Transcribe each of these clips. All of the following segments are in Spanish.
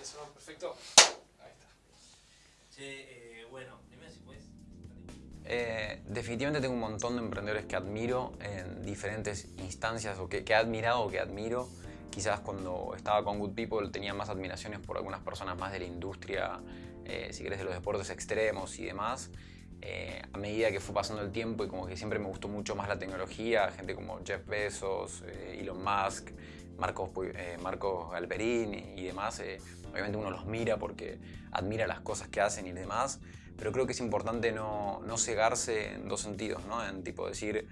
Eso, perfecto. Ahí está. Che, eh, bueno, dime si puedes. Eh, definitivamente tengo un montón de emprendedores que admiro en diferentes instancias o que, que he admirado o que admiro. Quizás cuando estaba con Good People tenía más admiraciones por algunas personas más de la industria, eh, si querés, de los deportes extremos y demás. Eh, a medida que fue pasando el tiempo y como que siempre me gustó mucho más la tecnología, gente como Jeff Bezos, eh, Elon Musk, Marcos, eh, Marcos Galperín y demás, eh, obviamente uno los mira porque admira las cosas que hacen y demás, pero creo que es importante no, no cegarse en dos sentidos, ¿no? En tipo decir,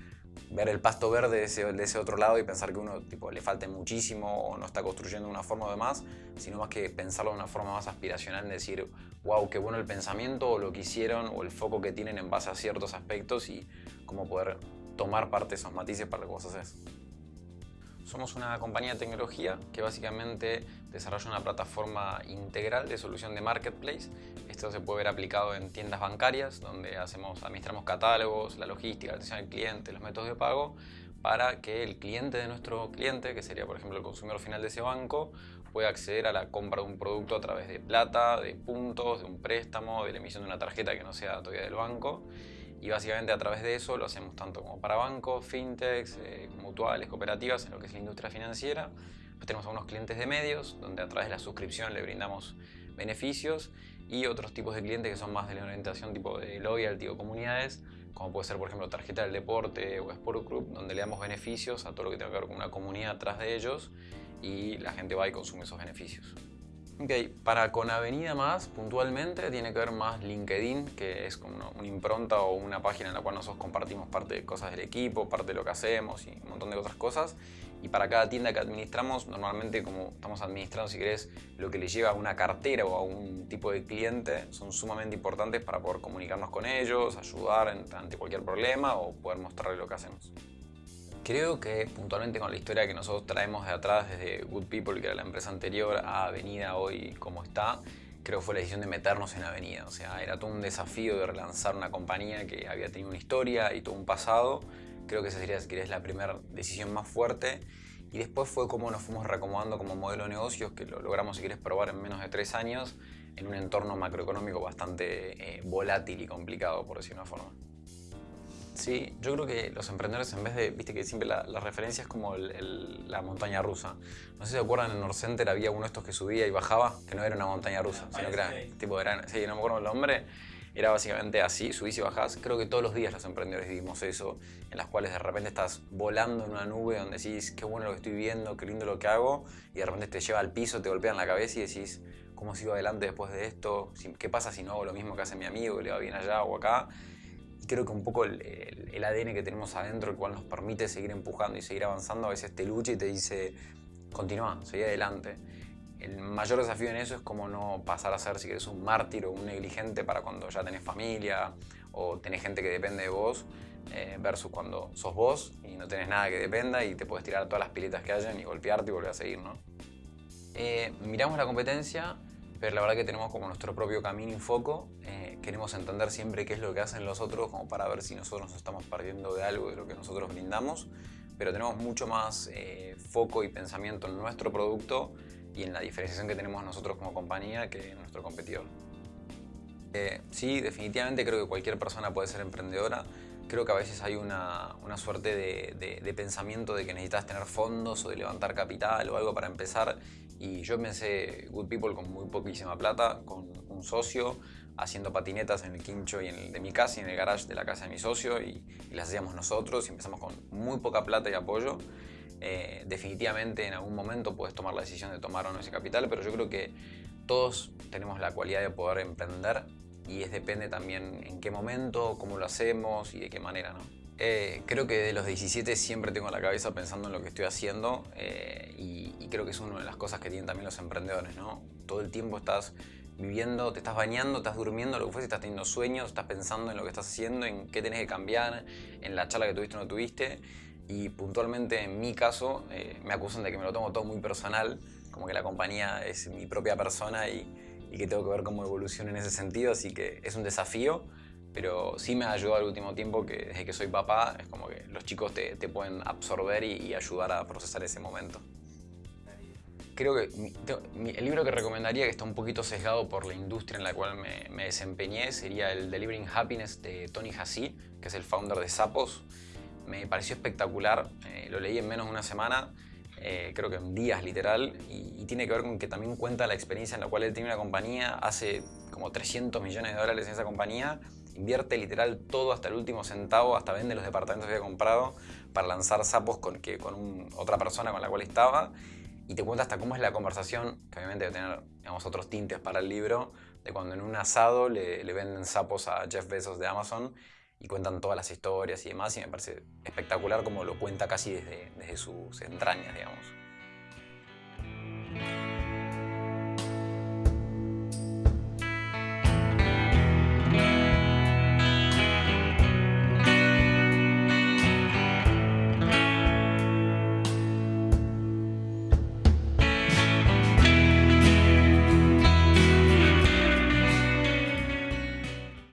ver el pasto verde de ese, de ese, otro lado y pensar que uno tipo, le falta muchísimo o no está construyendo de una forma o demás, sino más que pensarlo de una forma más aspiracional, en decir, wow, qué bueno el pensamiento o lo que hicieron o el foco que tienen en base a ciertos aspectos y cómo poder tomar parte de esos matices para lo que vos haces. Somos una compañía de tecnología que básicamente desarrolla una plataforma integral de solución de marketplace. Esto se puede ver aplicado en tiendas bancarias, donde hacemos, administramos catálogos, la logística, la atención al cliente, los métodos de pago, para que el cliente de nuestro cliente, que sería por ejemplo el consumidor final de ese banco, pueda acceder a la compra de un producto a través de plata, de puntos, de un préstamo, de la emisión de una tarjeta que no sea todavía del banco y básicamente a través de eso lo hacemos tanto como para bancos, fintechs, eh, mutuales, cooperativas, en lo que es la industria financiera. Tenemos algunos clientes de medios, donde a través de la suscripción le brindamos beneficios y otros tipos de clientes que son más de la orientación tipo de loyalty o comunidades, como puede ser por ejemplo tarjeta del deporte o Sport Group, donde le damos beneficios a todo lo que tenga que ver con una comunidad atrás de ellos y la gente va y consume esos beneficios. Ok, para con Avenida Más, puntualmente, tiene que ver más LinkedIn, que es como una, una, impronta o una página en la cual nosotros compartimos parte de cosas del equipo, parte de lo que hacemos y un montón de otras cosas. Y para cada tienda que administramos, normalmente como estamos administrando, si querés, lo que le lleva a una cartera o a un tipo de cliente, son sumamente importantes para poder comunicarnos con ellos, ayudar ante cualquier problema o poder mostrarle lo que hacemos. Creo que puntualmente con la historia que nosotros traemos de atrás desde Good People, que era la empresa anterior, a Avenida hoy como está, creo que fue la decisión de meternos en Avenida. O sea, era todo un desafío de relanzar una compañía que había tenido una historia y todo un pasado. Creo que esa sería, si querés, la primera decisión más fuerte. Y después fue como nos fuimos reacomodando como modelo de negocios, que lo logramos, si querés, probar en menos de tres años, en un entorno macroeconómico bastante eh, volátil y complicado, por decirlo de una forma. Sí, yo creo que los emprendedores en vez de, viste que siempre la, la referencia es como el, el, la montaña rusa. No sé si se acuerdan, en Norcenter había uno de estos que subía y bajaba, que no era una montaña rusa, sino que era tipo, era, sí, no me acuerdo el nombre, era básicamente así, subís y bajás. Creo que todos los días los emprendedores vivimos eso, en las cuales de repente estás volando en una nube donde decís, qué bueno lo que estoy viendo, qué lindo lo que hago, y de repente te lleva al piso, te golpea en la cabeza y decís, ¿cómo sigo adelante después de esto? ¿Qué pasa si no hago lo mismo que hace mi amigo, que le va bien allá o acá? Creo que un poco el, el, el, ADN que tenemos adentro, el cual nos permite seguir empujando y seguir avanzando, a veces te lucha y te dice, continúa, seguí adelante. El mayor desafío en eso es como no pasar a ser, si querés, un mártir o un negligente para cuando ya tenés familia o tenés gente que depende de vos, eh, versus cuando sos vos y no tenés nada que dependa y te puedes tirar todas las piletas que hayan y golpearte y volver a seguir, ¿no? Eh, miramos la competencia pero la verdad que tenemos como nuestro propio camino y foco. Eh, queremos entender siempre qué es lo que hacen los otros como para ver si nosotros nos estamos perdiendo de algo de lo que nosotros brindamos, pero tenemos mucho más eh, foco y pensamiento en nuestro producto y en la diferenciación que tenemos nosotros como compañía que nuestro competidor. Eh, sí, definitivamente creo que cualquier persona puede ser emprendedora. Creo que a veces hay una, una suerte de, de, de, pensamiento de que necesitas tener fondos o de levantar capital o algo para empezar y yo empecé Good People con muy poquísima plata, con un socio, haciendo patinetas en el quincho y en el de mi casa y en el garage de la casa de mi socio y, y las hacíamos nosotros y empezamos con muy poca plata y apoyo. Eh, definitivamente en algún momento puedes tomar la decisión de tomar o no ese capital, pero yo creo que todos tenemos la cualidad de poder emprender y es depende también en qué momento, cómo lo hacemos y de qué manera, ¿no? Eh, creo que de los 17 siempre tengo la cabeza pensando en lo que estoy haciendo eh, y, y, creo que es una de las cosas que tienen también los emprendedores, ¿no? Todo el tiempo estás viviendo, te estás bañando, estás durmiendo, lo que fuese, estás teniendo sueños, estás pensando en lo que estás haciendo, en qué tenés que cambiar, en la charla que tuviste o no tuviste y puntualmente en mi caso eh, me acusan de que me lo tomo todo muy personal, como que la compañía es mi propia persona y, y que tengo que ver cómo evoluciona en ese sentido, así que es un desafío, pero sí me ayudado al último tiempo que desde que soy papá es como que los chicos te, te pueden absorber y, y, ayudar a procesar ese momento. Creo que el libro que recomendaría, que está un poquito sesgado por la industria en la cual me, desempeñé, sería el Delivering Happiness de Tony Hassi, que es el founder de Sapos. Me pareció espectacular, eh, lo leí en menos de una semana, eh, creo que en días literal, y, y, tiene que ver con que también cuenta la experiencia en la cual él tiene una compañía, hace como 300 millones de dólares en esa compañía, invierte literal todo hasta el último centavo, hasta vende los departamentos que había comprado para lanzar sapos con, que, con otra persona con la cual estaba y te cuenta hasta cómo es la conversación, que obviamente debe tener digamos, otros tintes para el libro, de cuando en un asado le, venden sapos a Jeff Bezos de Amazon y cuentan todas las historias y demás y me parece espectacular como lo cuenta casi desde, desde sus entrañas, digamos.